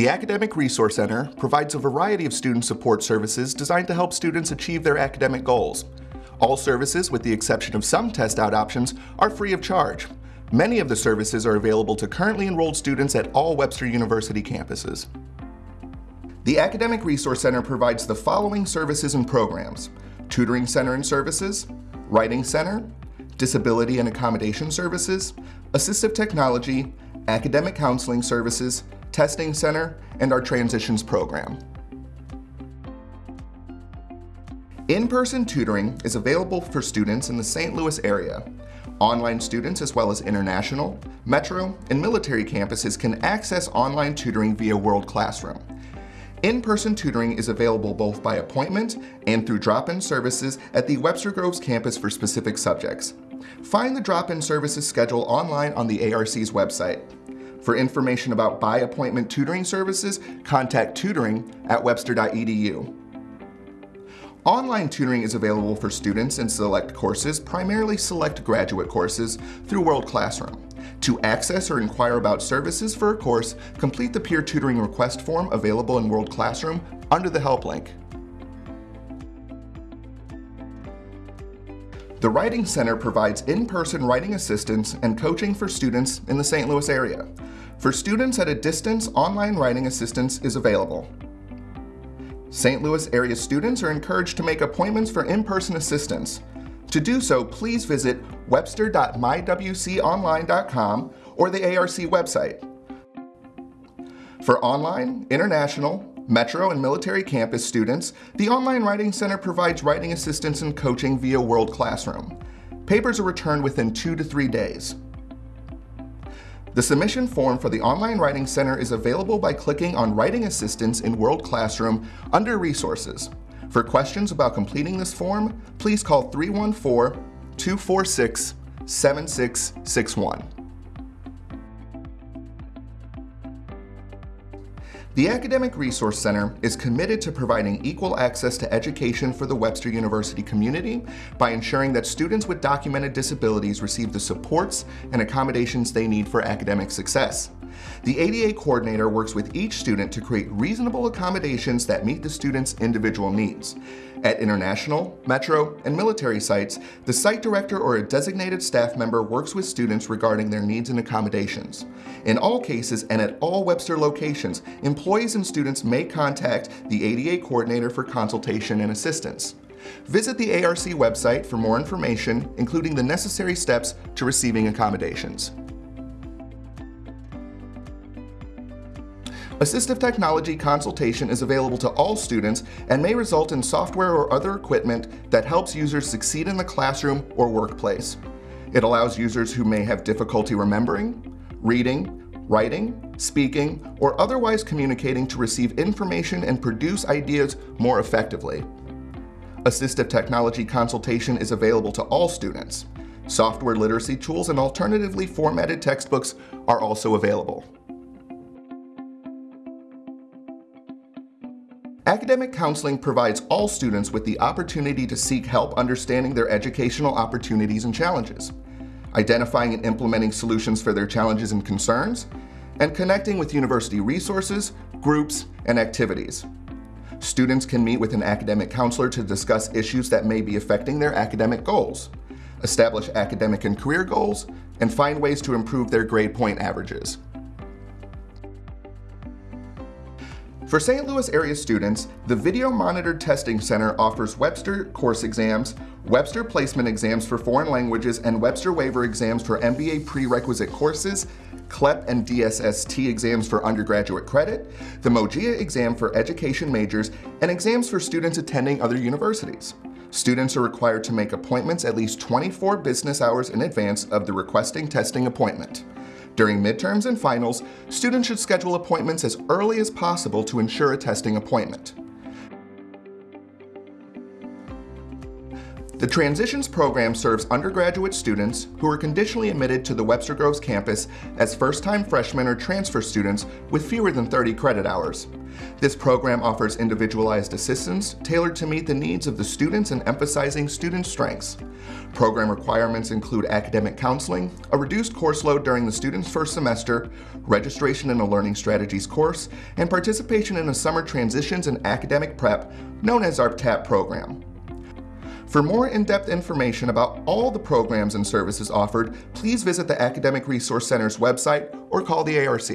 The Academic Resource Center provides a variety of student support services designed to help students achieve their academic goals. All services, with the exception of some test-out options, are free of charge. Many of the services are available to currently enrolled students at all Webster University campuses. The Academic Resource Center provides the following services and programs. Tutoring Center and Services, Writing Center, Disability and Accommodation Services, Assistive Technology, Academic Counseling Services, Testing Center, and our Transitions Program. In-person tutoring is available for students in the St. Louis area. Online students as well as international, metro, and military campuses can access online tutoring via World Classroom. In-person tutoring is available both by appointment and through drop-in services at the Webster Groves campus for specific subjects. Find the drop-in services schedule online on the ARC's website. For information about by appointment tutoring services, contact tutoring at webster.edu. Online tutoring is available for students in select courses, primarily select graduate courses, through World Classroom. To access or inquire about services for a course, complete the peer tutoring request form available in World Classroom under the help link. The Writing Center provides in-person writing assistance and coaching for students in the St. Louis area. For students at a distance, online writing assistance is available. St. Louis area students are encouraged to make appointments for in-person assistance. To do so, please visit webster.mywconline.com or the ARC website. For online, international, metro, and military campus students, the Online Writing Center provides writing assistance and coaching via World Classroom. Papers are returned within two to three days. The submission form for the Online Writing Center is available by clicking on Writing Assistance in World Classroom under Resources. For questions about completing this form, please call 314-246-7661. The Academic Resource Center is committed to providing equal access to education for the Webster University community by ensuring that students with documented disabilities receive the supports and accommodations they need for academic success. The ADA coordinator works with each student to create reasonable accommodations that meet the student's individual needs. At international, metro, and military sites, the site director or a designated staff member works with students regarding their needs and accommodations. In all cases and at all Webster locations, employees and students may contact the ADA coordinator for consultation and assistance. Visit the ARC website for more information, including the necessary steps to receiving accommodations. Assistive technology consultation is available to all students and may result in software or other equipment that helps users succeed in the classroom or workplace. It allows users who may have difficulty remembering, reading, writing, speaking, or otherwise communicating to receive information and produce ideas more effectively. Assistive technology consultation is available to all students. Software literacy tools and alternatively formatted textbooks are also available. Academic counseling provides all students with the opportunity to seek help understanding their educational opportunities and challenges, identifying and implementing solutions for their challenges and concerns, and connecting with university resources, groups, and activities. Students can meet with an academic counselor to discuss issues that may be affecting their academic goals, establish academic and career goals, and find ways to improve their grade point averages. For St. Louis area students, the Video Monitored Testing Center offers Webster course exams, Webster placement exams for foreign languages, and Webster waiver exams for MBA prerequisite courses, CLEP and DSST exams for undergraduate credit, the MoGEA exam for education majors, and exams for students attending other universities. Students are required to make appointments at least 24 business hours in advance of the requesting testing appointment. During midterms and finals, students should schedule appointments as early as possible to ensure a testing appointment. The Transitions program serves undergraduate students who are conditionally admitted to the Webster Groves campus as first-time freshmen or transfer students with fewer than 30 credit hours. This program offers individualized assistance tailored to meet the needs of the students and emphasizing student strengths. Program requirements include academic counseling, a reduced course load during the student's first semester, registration in a Learning Strategies course, and participation in a Summer Transitions and Academic Prep, known as our TAP program. For more in-depth information about all the programs and services offered, please visit the Academic Resource Center's website or call the ARC.